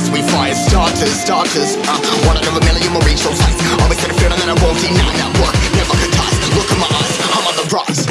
sticks, we fire starters, starters. Uh, one out of a million will reach those heights. Always had a feeling that I won't deny that work. Never ties. Look in my eyes, I'm on the rise.